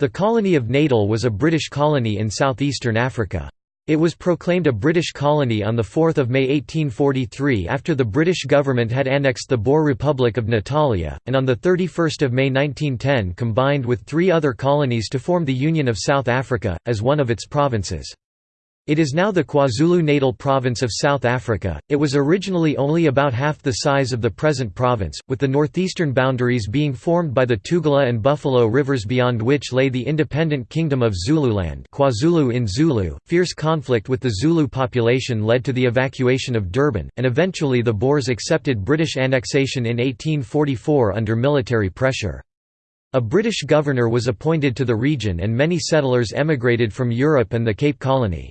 The colony of Natal was a British colony in southeastern Africa. It was proclaimed a British colony on 4 May 1843 after the British government had annexed the Boer Republic of Natalia, and on 31 May 1910 combined with three other colonies to form the Union of South Africa, as one of its provinces. It is now the KwaZulu-Natal province of South Africa. It was originally only about half the size of the present province, with the northeastern boundaries being formed by the Tugela and Buffalo rivers beyond which lay the independent kingdom of Zululand, KwaZulu in Zulu. Fierce conflict with the Zulu population led to the evacuation of Durban, and eventually the Boers accepted British annexation in 1844 under military pressure. A British governor was appointed to the region and many settlers emigrated from Europe and the Cape Colony.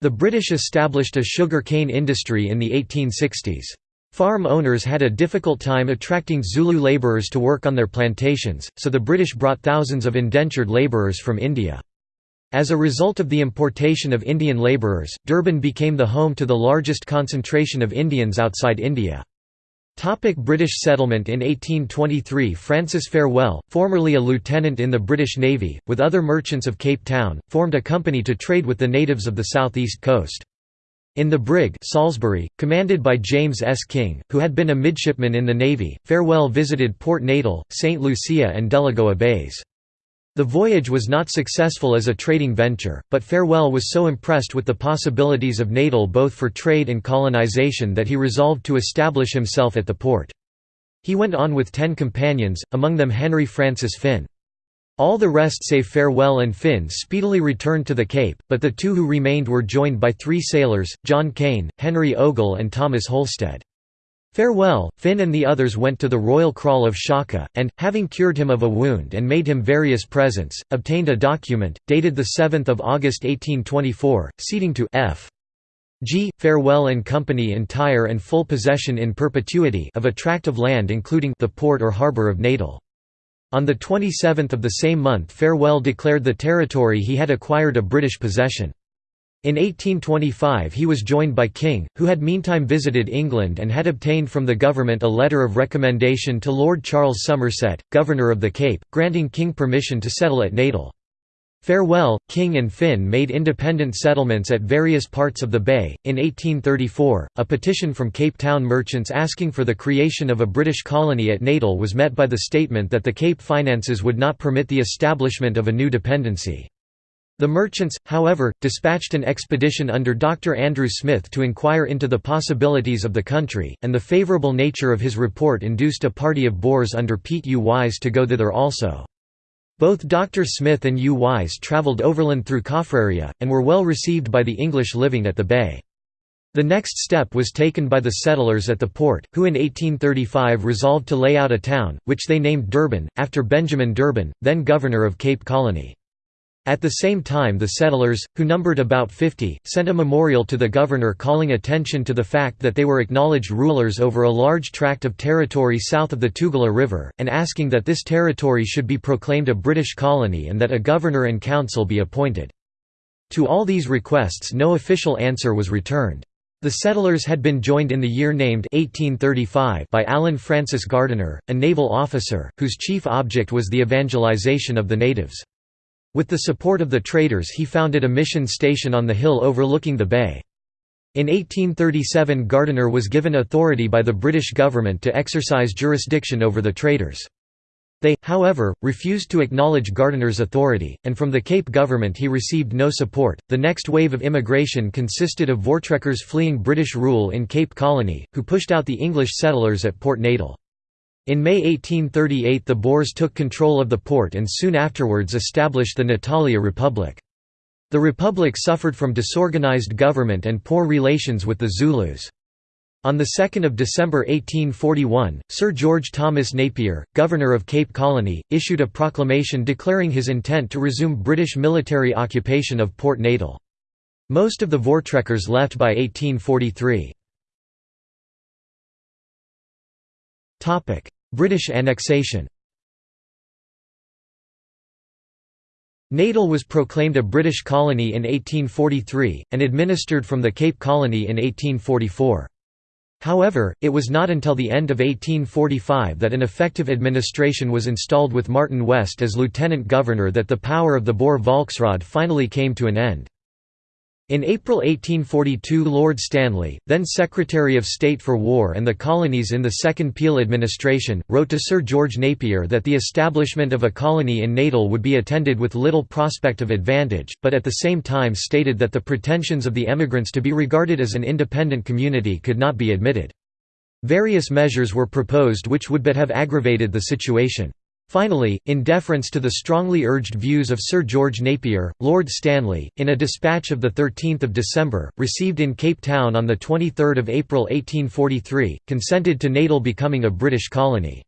The British established a sugar cane industry in the 1860s. Farm owners had a difficult time attracting Zulu labourers to work on their plantations, so the British brought thousands of indentured labourers from India. As a result of the importation of Indian labourers, Durban became the home to the largest concentration of Indians outside India. Topic British settlement In 1823 Francis Farewell, formerly a lieutenant in the British Navy, with other merchants of Cape Town, formed a company to trade with the natives of the southeast coast. In the brig Salisbury, commanded by James S. King, who had been a midshipman in the Navy, Farewell visited Port Natal, St. Lucia and Delagoa Bays. The voyage was not successful as a trading venture, but Farewell was so impressed with the possibilities of Natal both for trade and colonization that he resolved to establish himself at the port. He went on with ten companions, among them Henry Francis Finn. All the rest save Farewell and Finn speedily returned to the Cape, but the two who remained were joined by three sailors, John Cane, Henry Ogle and Thomas Holstead. Farewell, Finn and the others went to the royal kraal of Shaka, and, having cured him of a wound and made him various presents, obtained a document, dated 7 August 1824, ceding to F. G. Farewell and Company entire and full possession in perpetuity of a tract of land including the port or harbour of Natal. On the 27th of the same month Farewell declared the territory he had acquired a British possession. In 1825 he was joined by King, who had meantime visited England and had obtained from the government a letter of recommendation to Lord Charles Somerset, Governor of the Cape, granting King permission to settle at Natal. Farewell, King and Finn made independent settlements at various parts of the bay. In 1834, a petition from Cape Town merchants asking for the creation of a British colony at Natal was met by the statement that the Cape finances would not permit the establishment of a new dependency. The merchants, however, dispatched an expedition under Dr. Andrew Smith to inquire into the possibilities of the country, and the favourable nature of his report induced a party of Boers under Piet Uys to go thither also. Both Dr. Smith and U. Wise travelled overland through Kaffraria, and were well received by the English living at the bay. The next step was taken by the settlers at the port, who in 1835 resolved to lay out a town, which they named Durban, after Benjamin D'Urban, then governor of Cape Colony. At the same time the settlers, who numbered about 50, sent a memorial to the governor calling attention to the fact that they were acknowledged rulers over a large tract of territory south of the Tugela River, and asking that this territory should be proclaimed a British colony and that a governor and council be appointed. To all these requests no official answer was returned. The settlers had been joined in the year named 1835 by Allen Francis Gardiner, a naval officer, whose chief object was the evangelization of the natives. With the support of the traders he founded a mission station on the hill overlooking the bay. In 1837 Gardiner was given authority by the British government to exercise jurisdiction over the traders. They, however, refused to acknowledge Gardiner's authority, and from the Cape government he received no support. The next wave of immigration consisted of Voortrekkers fleeing British rule in Cape Colony, who pushed out the English settlers at Port Natal. In May 1838 the Boers took control of the port and soon afterwards established the Natalia Republic. The republic suffered from disorganized government and poor relations with the Zulus. On 2 December 1841, Sir George Thomas Napier, Governor of Cape Colony, issued a proclamation declaring his intent to resume British military occupation of Port Natal. Most of the Voortrekkers left by 1843. British annexation Natal was proclaimed a British colony in 1843, and administered from the Cape Colony in 1844. However, it was not until the end of 1845 that an effective administration was installed with Martin West as lieutenant governor that the power of the Boer Volksraad finally came to an end. In April 1842 Lord Stanley, then Secretary of State for War and the Colonies in the Second Peel administration, wrote to Sir George Napier that the establishment of a colony in Natal would be attended with little prospect of advantage, but at the same time stated that the pretensions of the emigrants to be regarded as an independent community could not be admitted. Various measures were proposed which would but have aggravated the situation. Finally, in deference to the strongly urged views of Sir George Napier, Lord Stanley, in a dispatch of 13 December, received in Cape Town on 23 April 1843, consented to Natal becoming a British colony.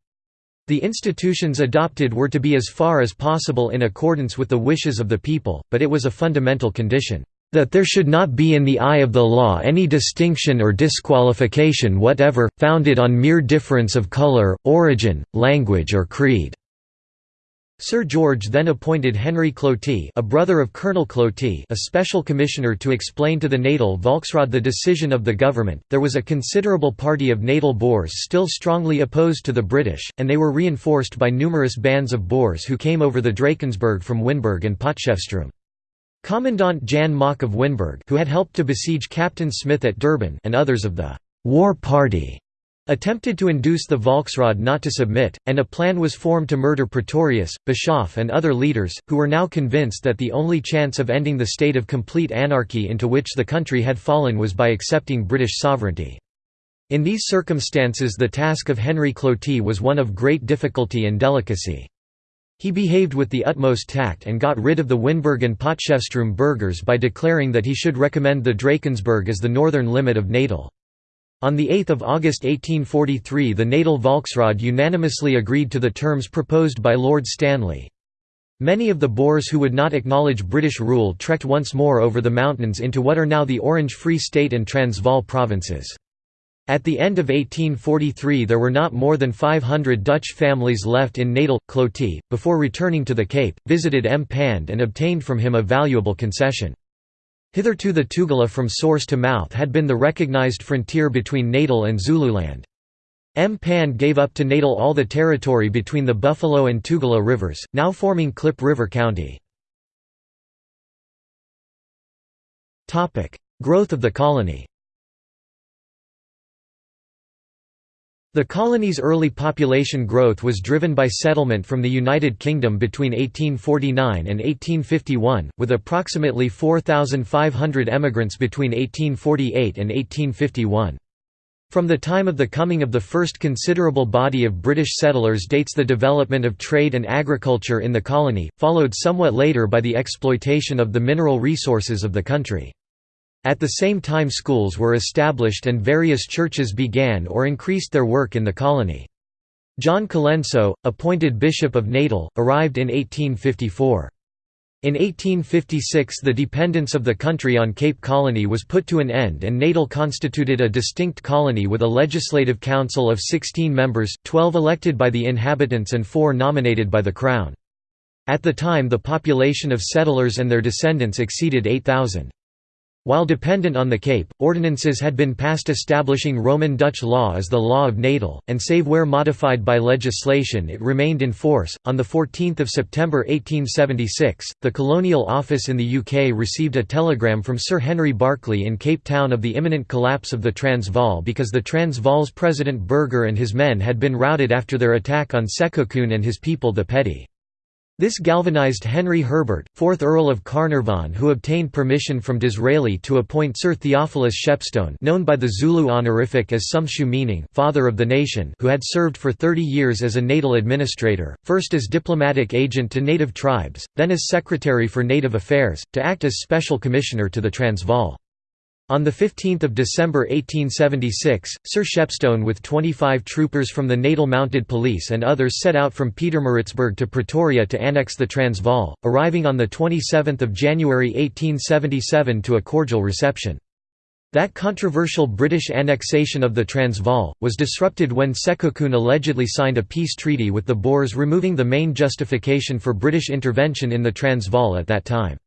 The institutions adopted were to be as far as possible in accordance with the wishes of the people, but it was a fundamental condition, "...that there should not be in the eye of the law any distinction or disqualification whatever, founded on mere difference of colour, origin, language or creed." Sir George then appointed Henry Cloete a brother of Colonel Cloete a special commissioner to explain to the Natal Volksraad the decision of the government. There was a considerable party of Natal Boers still strongly opposed to the British, and they were reinforced by numerous bands of Boers who came over the Drakensberg from Winburg and Potchefstroom. Commandant Jan Mocke of Winburg who had helped to besiege Captain Smith at Durban and others of the «war party» attempted to induce the Volksraad not to submit, and a plan was formed to murder Pretorius, Bischoff and other leaders, who were now convinced that the only chance of ending the state of complete anarchy into which the country had fallen was by accepting British sovereignty. In these circumstances the task of Henry Cloete was one of great difficulty and delicacy. He behaved with the utmost tact and got rid of the Winburg and Potchefstroom burghers by declaring that he should recommend the Drakensberg as the northern limit of Natal. On 8 August 1843 the Natal Volksraad unanimously agreed to the terms proposed by Lord Stanley. Many of the Boers who would not acknowledge British rule trekked once more over the mountains into what are now the Orange Free State and Transvaal provinces. At the end of 1843 there were not more than 500 Dutch families left in Natal. Cloete, before returning to the Cape, visited Mpande and obtained from him a valuable concession. Hitherto the Tugela from source to mouth had been the recognized frontier between Natal and Zululand. M. Gave up to Natal all the territory between the Buffalo and Tugela rivers, now forming Klip River County. Growth of the colony The colony's early population growth was driven by settlement from the United Kingdom between 1849 and 1851, with approximately 4,500 emigrants between 1848 and 1851. From the time of the coming of the first considerable body of British settlers dates the development of trade and agriculture in the colony, followed somewhat later by the exploitation of the mineral resources of the country. At the same time schools were established and various churches began or increased their work in the colony. John Colenso, appointed Bishop of Natal, arrived in 1854. In 1856 the dependence of the country on Cape Colony was put to an end and Natal constituted a distinct colony with a legislative council of 16 members, 12 elected by the inhabitants and 4 nominated by the Crown. At the time the population of settlers and their descendants exceeded 8,000. While dependent on the Cape, ordinances had been passed establishing Roman Dutch law as the Law of Natal, and save where modified by legislation it remained in force. On 14 September 1876, the Colonial Office in the UK received a telegram from Sir Henry Barkly in Cape Town of the imminent collapse of the Transvaal because the Transvaal's President Burger and his men had been routed after their attack on Sekhukhune and his people the Pedi. This galvanized Henry Herbert, 4th Earl of Carnarvon who obtained permission from Disraeli to appoint Sir Theophilus Shepstone known by the Zulu honorific as Somtseu meaning Father of the Nation who had served for 30 years as a natal administrator, first as diplomatic agent to native tribes, then as Secretary for Native Affairs, to act as Special Commissioner to the Transvaal. On 15 December 1876, Sir Shepstone with 25 troopers from the Natal Mounted Police and others set out from Pietermaritzburg to Pretoria to annex the Transvaal, arriving on 27 January 1877 to a cordial reception. That controversial British annexation of the Transvaal, was disrupted when Sekhukhune allegedly signed a peace treaty with the Boers removing the main justification for British intervention in the Transvaal at that time.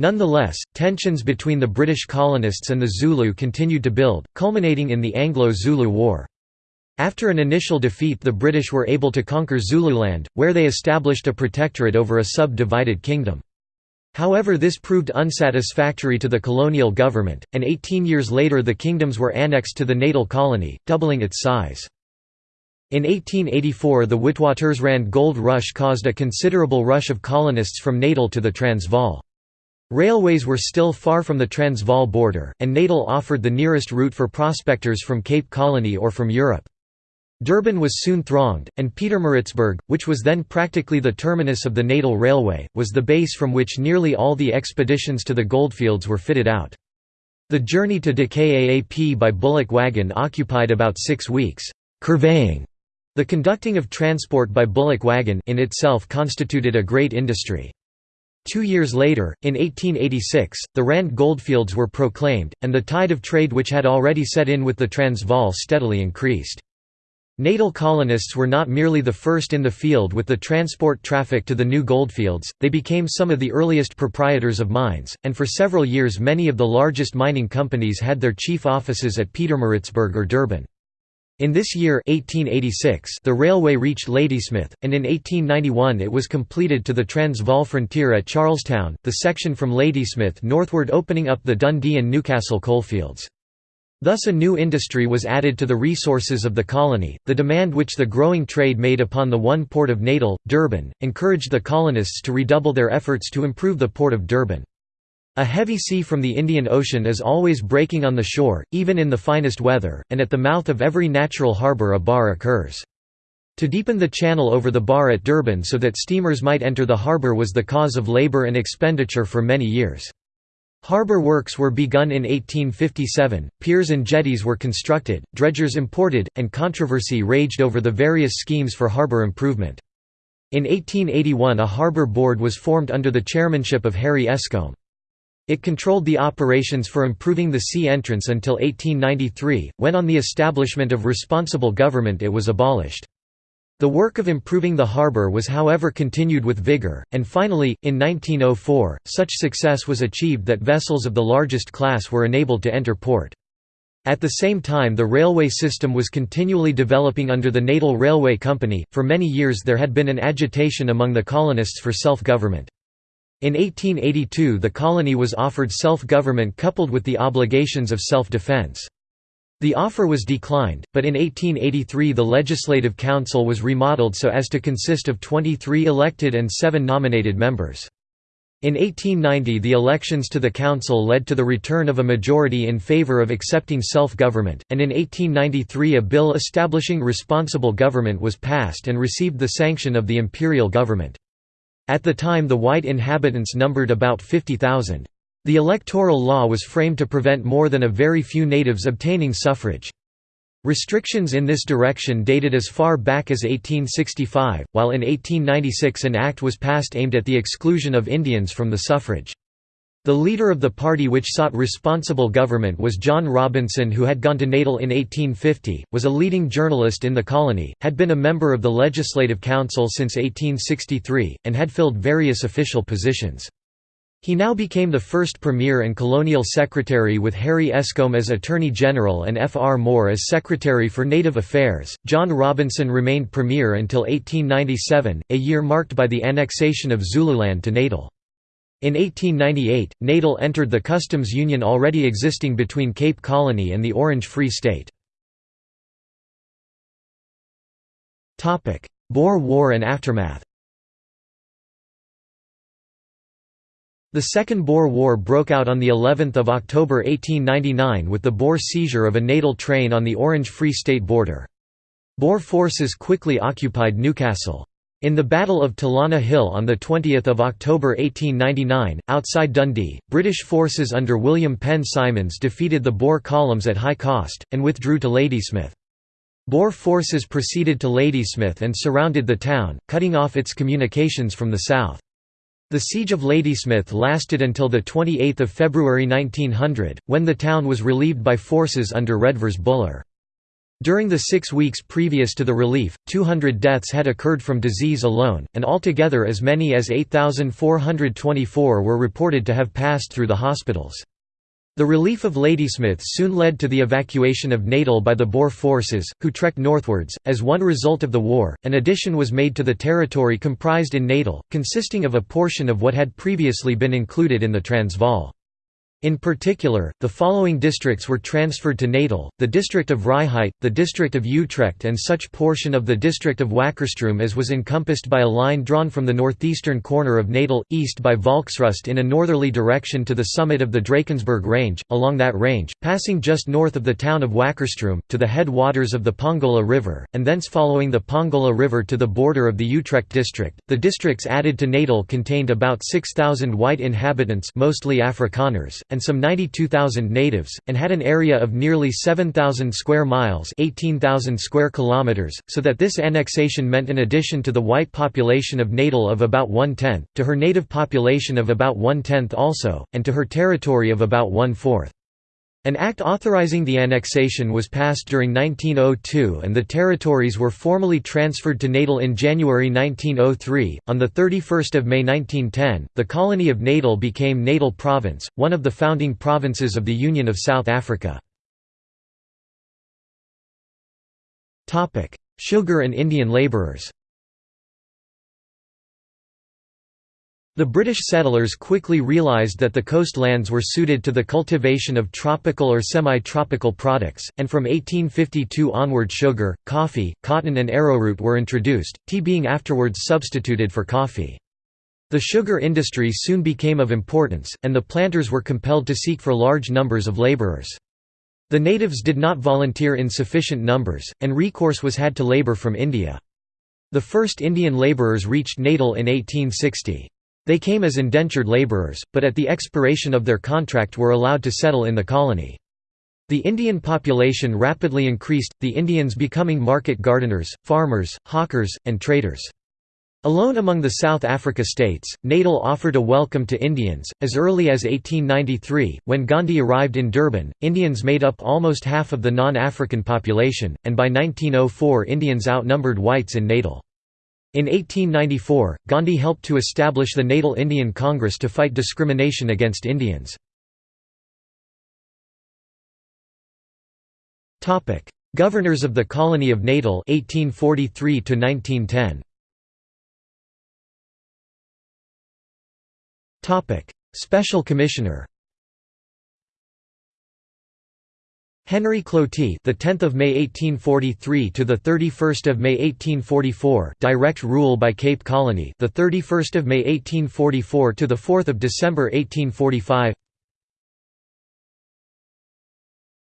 Nonetheless, tensions between the British colonists and the Zulu continued to build, culminating in the Anglo-Zulu War. After an initial defeat the British were able to conquer Zululand, where they established a protectorate over a sub-divided kingdom. However this proved unsatisfactory to the colonial government, and 18 years later the kingdoms were annexed to the Natal colony, doubling its size. In 1884 the Witwatersrand gold rush caused a considerable rush of colonists from Natal to the Transvaal. Railways were still far from the Transvaal border, and Natal offered the nearest route for prospectors from Cape Colony or from Europe. Durban was soon thronged, and Pietermaritzburg, which was then practically the terminus of the Natal Railway, was the base from which nearly all the expeditions to the goldfields were fitted out. The journey to De Kaap by bullock wagon occupied about six weeks. Kurveying, the conducting of transport by bullock wagon in itself constituted a great industry. Two years later, in 1886, the Rand goldfields were proclaimed, and the tide of trade which had already set in with the Transvaal steadily increased. Natal colonists were not merely the first in the field with the transport traffic to the new goldfields, they became some of the earliest proprietors of mines, and for several years many of the largest mining companies had their chief offices at Pietermaritzburg or Durban. In this year 1886, the railway reached Ladysmith, and in 1891 it was completed to the Transvaal frontier at Charlestown, the section from Ladysmith northward opening up the Dundee and Newcastle coalfields. Thus a new industry was added to the resources of the colony. The demand which the growing trade made upon the one port of Natal, Durban, encouraged the colonists to redouble their efforts to improve the port of Durban. A heavy sea from the Indian Ocean is always breaking on the shore, even in the finest weather, and at the mouth of every natural harbour a bar occurs. To deepen the channel over the bar at Durban so that steamers might enter the harbour was the cause of labour and expenditure for many years. Harbour works were begun in 1857, piers and jetties were constructed, dredgers imported, and controversy raged over the various schemes for harbour improvement. In 1881 a harbour board was formed under the chairmanship of Harry Escombe. It controlled the operations for improving the sea entrance until 1893, when on the establishment of responsible government it was abolished. The work of improving the harbour was however continued with vigour, and finally, in 1904, such success was achieved that vessels of the largest class were enabled to enter port. At the same time the railway system was continually developing under the Natal Railway Company, for many years there had been an agitation among the colonists for self-government. In 1882 the colony was offered self-government coupled with the obligations of self-defense. The offer was declined, but in 1883 the Legislative Council was remodeled so as to consist of 23 elected and 7 nominated members. In 1890 the elections to the council led to the return of a majority in favour of accepting self-government, and in 1893 a bill establishing responsible government was passed and received the sanction of the imperial government. At the time the white inhabitants numbered about 50,000. The electoral law was framed to prevent more than a very few natives obtaining suffrage. Restrictions in this direction dated as far back as 1865, while in 1896 an act was passed aimed at the exclusion of Indians from the suffrage. The leader of the party which sought responsible government was John Robinson who had gone to Natal in 1850, was a leading journalist in the colony, had been a member of the Legislative Council since 1863, and had filled various official positions. He now became the first Premier and Colonial Secretary with Harry Escombe as Attorney General and F. R. Moore as Secretary for Native Affairs. John Robinson remained Premier until 1897, a year marked by the annexation of Zululand to Natal. In 1898, Natal entered the customs union already existing between Cape Colony and the Orange Free State. Boer War and aftermath The Second Boer War broke out on the 11th of October 1899 with the Boer seizure of a Natal train on the Orange Free State border. Boer forces quickly occupied Newcastle. In the Battle of Talana Hill on 20 October 1899, outside Dundee, British forces under William Penn Symons defeated the Boer columns at high cost, and withdrew to Ladysmith. Boer forces proceeded to Ladysmith and surrounded the town, cutting off its communications from the south. The siege of Ladysmith lasted until 28 February 1900, when the town was relieved by forces under Redvers Buller. During the six weeks previous to the relief, 200 deaths had occurred from disease alone, and altogether as many as 8,424 were reported to have passed through the hospitals. The relief of Ladysmith soon led to the evacuation of Natal by the Boer forces, who trekked northwards. As one result of the war, an addition was made to the territory comprised in Natal, consisting of a portion of what had previously been included in the Transvaal. In particular, the following districts were transferred to Natal, the district of Vryheid, the district of Utrecht and such portion of the district of Wakkerstroom as was encompassed by a line drawn from the northeastern corner of Natal, east by Volksrust in a northerly direction to the summit of the Drakensberg Range, along that range, passing just north of the town of Wakkerstroom, to the head waters of the Pongola River, and thence following the Pongola River to the border of the Utrecht district. The districts added to Natal contained about 6,000 white inhabitants mostly Afrikaners, and some 92,000 natives, and had an area of nearly 7,000 square miles 18,000 square kilometers, so that this annexation meant an addition to the white population of Natal of about one-tenth, to her native population of about one-tenth also, and to her territory of about one-fourth. An act authorizing the annexation was passed during 1902 and the territories were formally transferred to Natal in January 1903. On the 31st of May 1910, the colony of Natal became Natal Province, one of the founding provinces of the Union of South Africa. Topic: Sugar and Indian labourers. The British settlers quickly realised that the coastlands were suited to the cultivation of tropical or semi-tropical products, and from 1852 onward sugar, coffee, cotton and arrowroot were introduced, tea being afterwards substituted for coffee. The sugar industry soon became of importance, and the planters were compelled to seek for large numbers of labourers. The natives did not volunteer in sufficient numbers, and recourse was had to labour from India. The first Indian labourers reached Natal in 1860. They came as indentured labourers, but at the expiration of their contract were allowed to settle in the colony. The Indian population rapidly increased, the Indians becoming market gardeners, farmers, hawkers, and traders. Alone among the South Africa states, Natal offered a welcome to Indians. As early as 1893, when Gandhi arrived in Durban, Indians made up almost half of the non African population, and by 1904 Indians outnumbered whites in Natal. In 1894, Gandhi helped to establish the Natal Indian Congress to fight discrimination against Indians. Governors of the Colony of Natal 1843 1910. Special Commissioner Henry Cloete, the 10th of May 1843 to the 31st of May 1844, direct rule by Cape Colony, the 31st of May 1844 to the 4th of December 1845.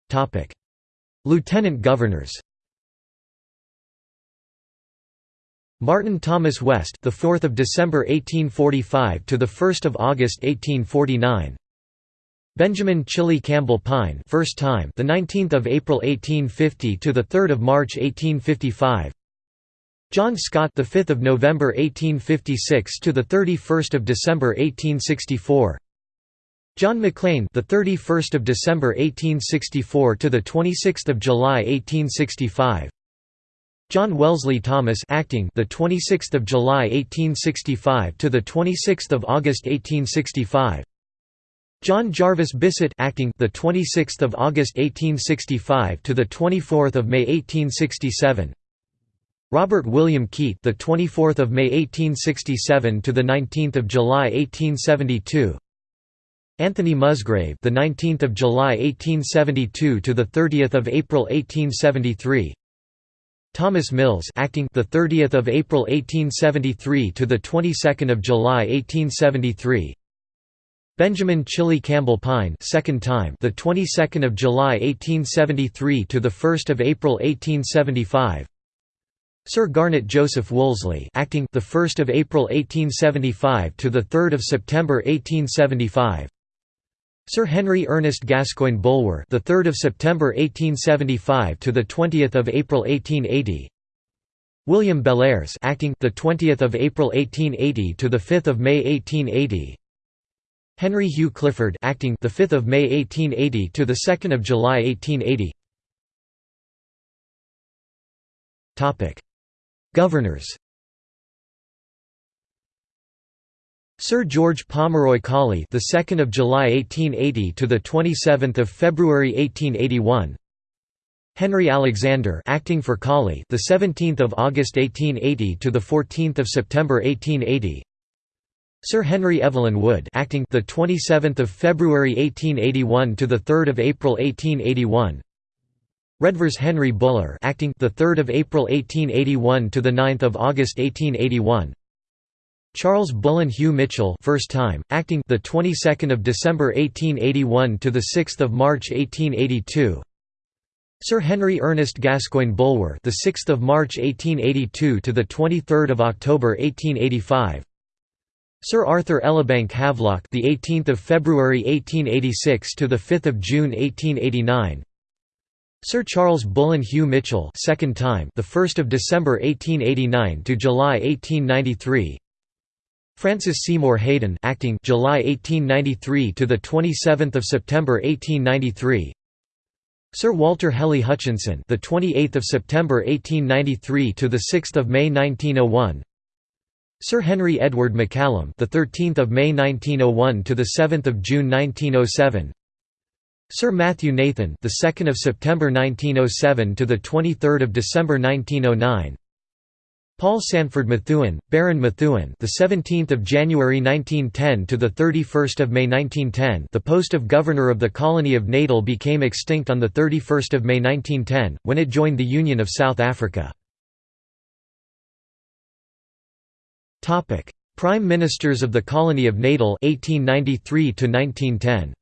Topic: Lieutenant Governors. Martin Thomas West, the 4th of December 1845 to the 1st of August 1849. Benjamin Chilley Campbell Pine, first time the 19th of April 1850 to the 3rd of March 1855 John Scott the 5th of November 1856 to the 31st of December 1864 John McLean, the 31st of December 1864 to the 26th of July 1865 John Wellesley Thomas acting the 26th of July 1865 to the 26th of August 1865 John Jarvis Bissett acting the 26th of August 1865 to the 24th of May 1867 Robert William Keate the 24th of May 1867 to the 19th of July 1872 Anthony Musgrave the 19th of July 1872 to the 30th of April 1873 Thomas Mills acting the 30th of April 1873 to the 22nd of July 1873 Benjamin Chilley Campbell Pine, second time the 22nd of July 1873 to the 1st of April 1875 Sir Garnet Joseph Wolseley acting the 1st of April 1875 to the 3rd of September 1875 Sir Henry Ernest Gascoigne Bulwer the 3rd of September 1875 to the 20th of April 1880 William Bellairs acting the 20th of April 1880 to the 5th of May 1880 Henry Hugh Clifford acting the 5th of May 1880 to the 2nd of July 1880 Topic Governors Sir George Pomeroy Colley, the 2nd of July 1880 to the 27th of February 1881. Henry Alexander, acting for Colley, the 17th of August 1880 to the 14th of September 1880. Sir Henry Evelyn Wood, acting the 27th of February 1881 to the 3rd of April 1881. Redvers Henry Buller, acting the 3rd of April 1881 to the 9th of August 1881. Charles Bullen Hugh Mitchell, first time, acting the 22nd of December 1881 to the 6th of March 1882. Sir Henry Ernest Gascoigne Bulwer, the 6th of March 1882 to the 23rd of October 1885. Sir Arthur Elibank Havelock, the 18th of February 1886 to the 5th of June 1889. Sir Charles Bullen Hugh Mitchell, second time, the 1st of December 1889 to July 1893. Francis Seymour Haden, acting July 1893 to the 27th of September 1893. Sir Walter Hely-Hutchinson, the 28th of September 1893 to the 6th of May 1901. Sir Henry Edward McCallum, the 13th of May 1901 to the 7th of June 1907. Sir Matthew Nathan, the 2nd of September 1907 to the 23rd of December 1909. Paul Sanford Methuen, Baron Methuen, the 17th of January 1910 to the 31st of May 1910. The post of governor of the colony of Natal became extinct on the 31st of May 1910 when it joined the Union of South Africa. Topic: Prime Ministers of the Colony of Natal 1893 to 1910.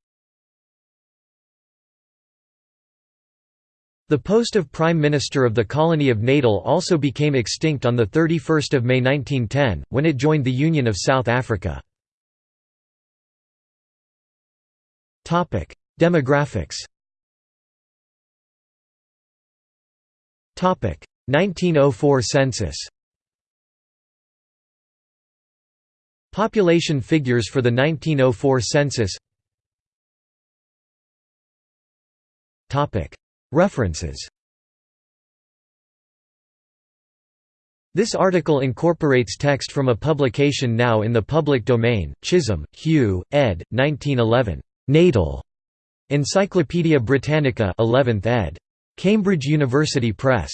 The post of Prime Minister of the Colony of Natal also became extinct on 31 May 1910, when it joined the Union of South Africa. Demographics 1904 census Population figures for the 1904 census References This article incorporates text from a publication now in the public domain, Chisholm, Hugh, ed. 1911. Natal. Encyclopædia Britannica 11th ed. Cambridge University Press.